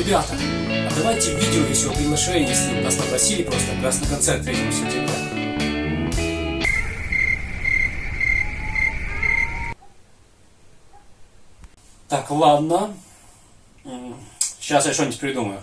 Ребята, а давайте видео еще приглашение, если нас попросили просто как раз на концерт 3 сентября. Типа. Так, ладно. Сейчас я что-нибудь придумаю.